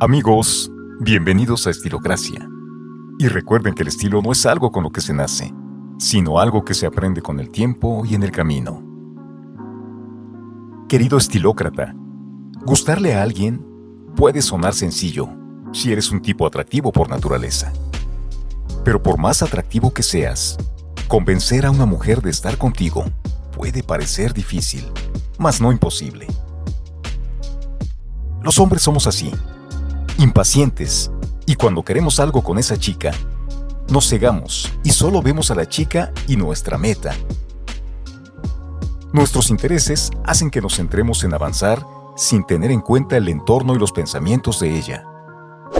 Amigos, bienvenidos a Estilocracia. Y recuerden que el estilo no es algo con lo que se nace, sino algo que se aprende con el tiempo y en el camino. Querido estilócrata, gustarle a alguien puede sonar sencillo si eres un tipo atractivo por naturaleza. Pero por más atractivo que seas, convencer a una mujer de estar contigo puede parecer difícil, mas no imposible. Los hombres somos así impacientes, y cuando queremos algo con esa chica, nos cegamos y solo vemos a la chica y nuestra meta. Nuestros intereses hacen que nos centremos en avanzar sin tener en cuenta el entorno y los pensamientos de ella.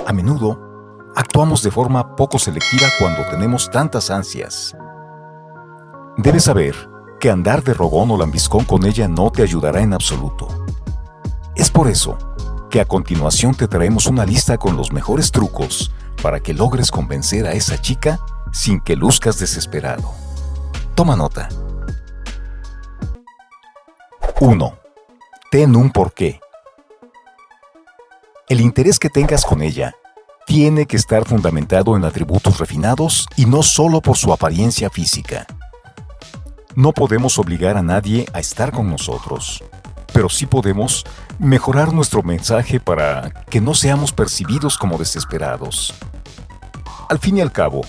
A menudo, actuamos de forma poco selectiva cuando tenemos tantas ansias. Debes saber que andar de rogón o lambiscón con ella no te ayudará en absoluto. Es por eso que a continuación te traemos una lista con los mejores trucos para que logres convencer a esa chica sin que luzcas desesperado. Toma nota. 1. Ten un porqué. El interés que tengas con ella tiene que estar fundamentado en atributos refinados y no solo por su apariencia física. No podemos obligar a nadie a estar con nosotros pero sí podemos mejorar nuestro mensaje para que no seamos percibidos como desesperados. Al fin y al cabo,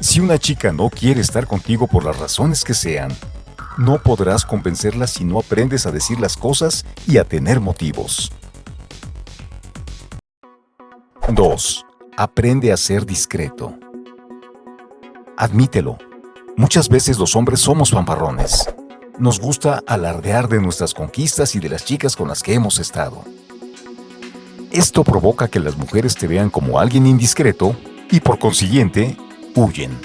si una chica no quiere estar contigo por las razones que sean, no podrás convencerla si no aprendes a decir las cosas y a tener motivos. 2. Aprende a ser discreto. Admítelo. Muchas veces los hombres somos fanfarrones nos gusta alardear de nuestras conquistas y de las chicas con las que hemos estado. Esto provoca que las mujeres te vean como alguien indiscreto y por consiguiente, huyen.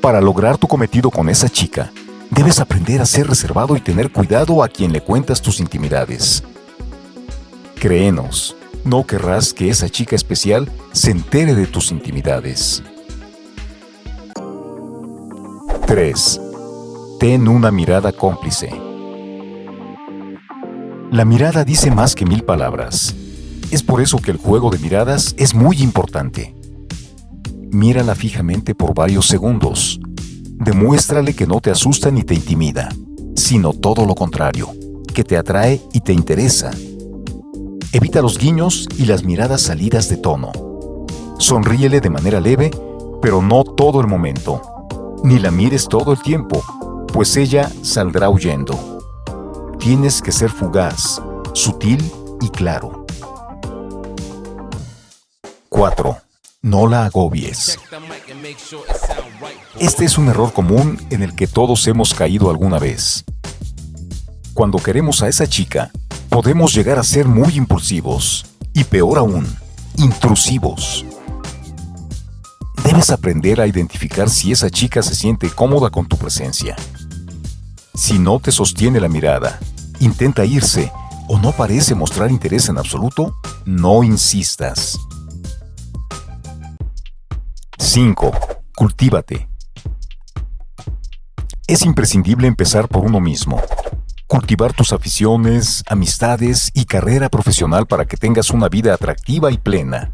Para lograr tu cometido con esa chica, debes aprender a ser reservado y tener cuidado a quien le cuentas tus intimidades. Créenos, no querrás que esa chica especial se entere de tus intimidades. 3. Ten una mirada cómplice. La mirada dice más que mil palabras. Es por eso que el juego de miradas es muy importante. Mírala fijamente por varios segundos. Demuéstrale que no te asusta ni te intimida, sino todo lo contrario, que te atrae y te interesa. Evita los guiños y las miradas salidas de tono. Sonríele de manera leve, pero no todo el momento. Ni la mires todo el tiempo, pues ella saldrá huyendo. Tienes que ser fugaz, sutil y claro. 4. No la agobies. Este es un error común en el que todos hemos caído alguna vez. Cuando queremos a esa chica, podemos llegar a ser muy impulsivos y peor aún, intrusivos. Debes aprender a identificar si esa chica se siente cómoda con tu presencia. Si no te sostiene la mirada, intenta irse o no parece mostrar interés en absoluto, no insistas. 5. Cultívate. Es imprescindible empezar por uno mismo. Cultivar tus aficiones, amistades y carrera profesional para que tengas una vida atractiva y plena.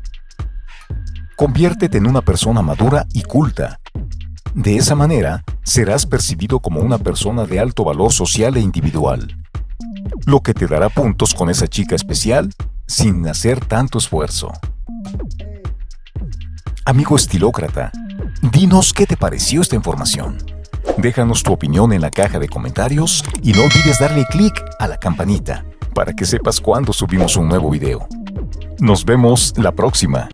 Conviértete en una persona madura y culta. De esa manera, serás percibido como una persona de alto valor social e individual, lo que te dará puntos con esa chica especial sin hacer tanto esfuerzo. Amigo estilócrata, dinos qué te pareció esta información. Déjanos tu opinión en la caja de comentarios y no olvides darle clic a la campanita para que sepas cuando subimos un nuevo video. Nos vemos la próxima.